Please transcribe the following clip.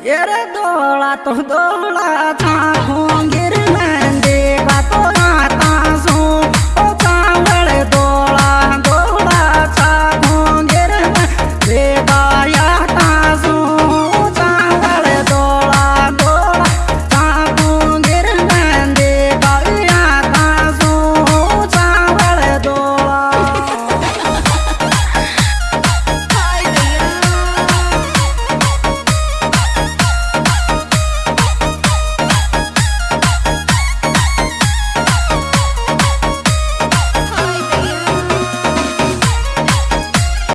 ये रे दौड़ा तो दौड़ा था होंगे